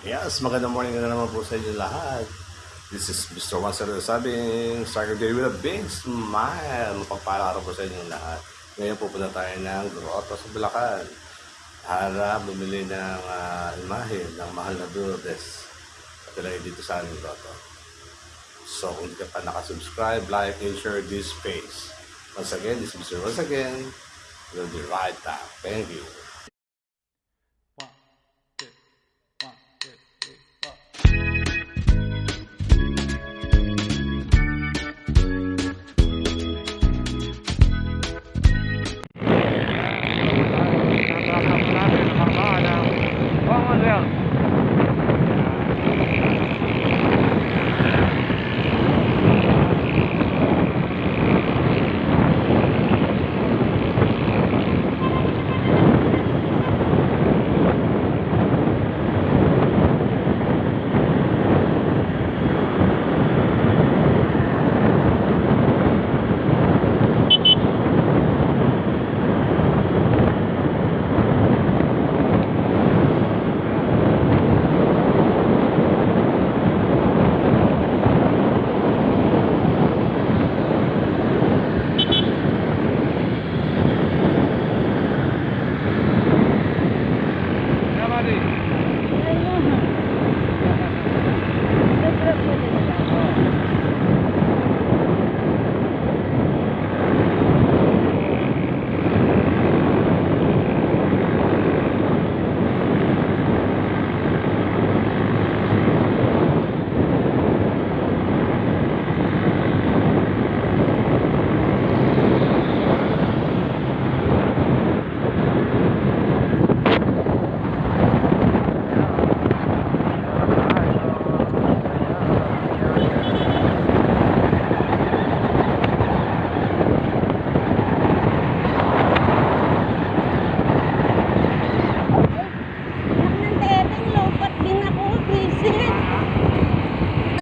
Yes, magandang morning na naman po sa inyo lahat. This is Mr. Wansero sabing start your day with a big smile. Mapagpala araw po sa inyo lahat. Ngayon pupunta tayo ng Grotto sa Bulacan. Para bumili ng uh, imahe ng mahal na Lourdes. At ilagay dito sa aming grotto. So kung hindi ka pa nakasubscribe, like, and share this page. Once again, this is Mr. Once again. We'll be right back. Thank you.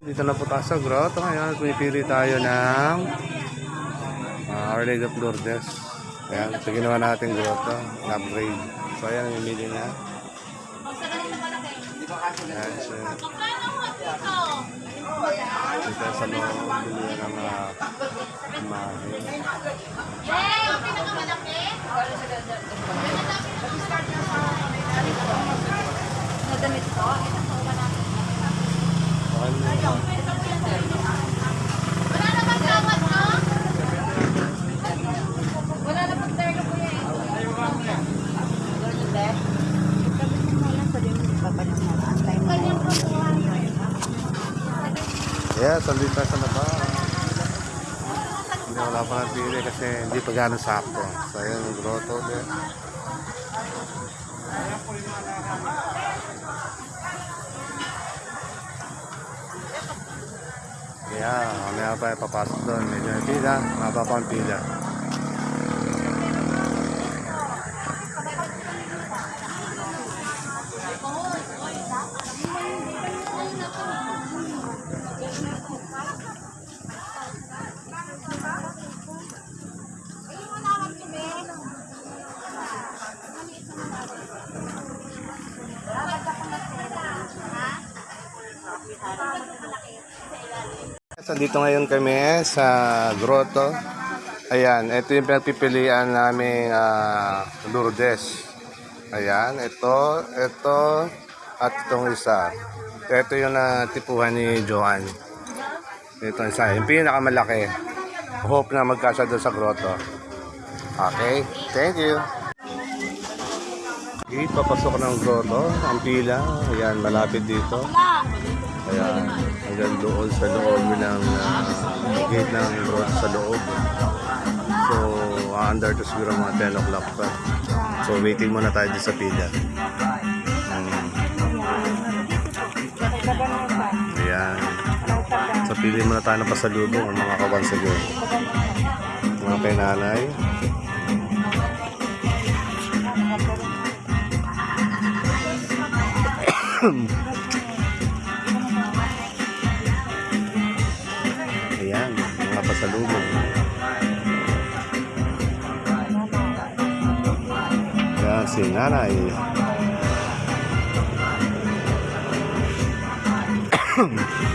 Dito na po tayo sa grotto ngayon. Pumipili tayo ng uh, Our Lady of Lourdes. Ayan, ito ginawa natin grotto. Upgrade. So ayan, ang imili niya. Ayan siya. Dito sa loob, bili ng mga imahe. Okay, Yeah, sandito tayo sa laba. Hindi wala pa ng pili kasi hindi pa gano'ng sakto. So ayan yung Yeah, mamaya pa papasok doon. Medyo may pila, maba pa ang pila. Dito ngayon kami sa grotto. Ayan, ito yung pinagpipilian namin uh, Lourdes. Ayan, ito, ito, at itong isa. Ito yung natipuhan ni Joan. Ito isa, yung pinakamalaki. Hope na magkasya doon sa grotto. Okay, thank you. Okay, papasok ng grotto. Ang pila, ayan, malapit dito. Ayan, hanggang doon sa loob ng uh, gate ng sa loob. So, under to siguro mga 10 o'clock pa. So, waiting muna tayo dito sa pila. Hmm. Ayan. So, pili muna tayo ng pasalubong ang mga kabansagon. Mga kay nanay. Ayan, pasalubong. Yan, si nanay. Ahem.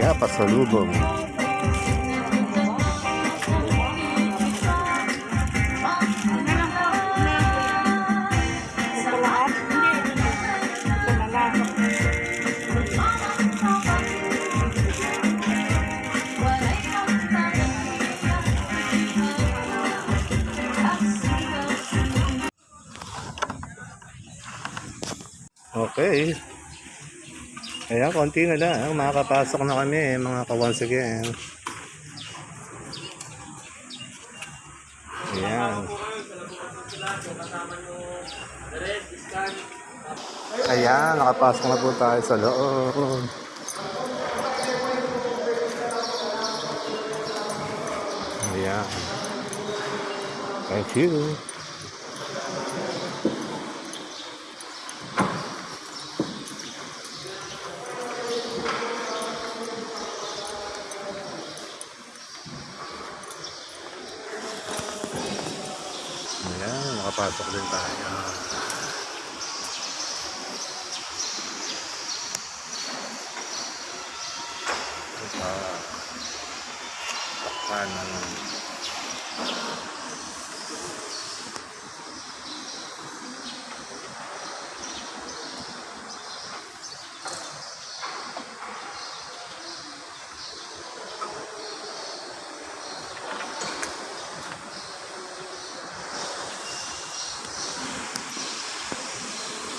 Я посолю дома. Okay. Ayan, konti na lang. Makakapasok na kami, mga ka-once again. Ayan. Ayan, nakapasok na po tayo sa loob. Ayan. Thank you. Ayan, makapasok din tayo. Ito. Takpan ng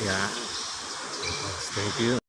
Yan. Thank you.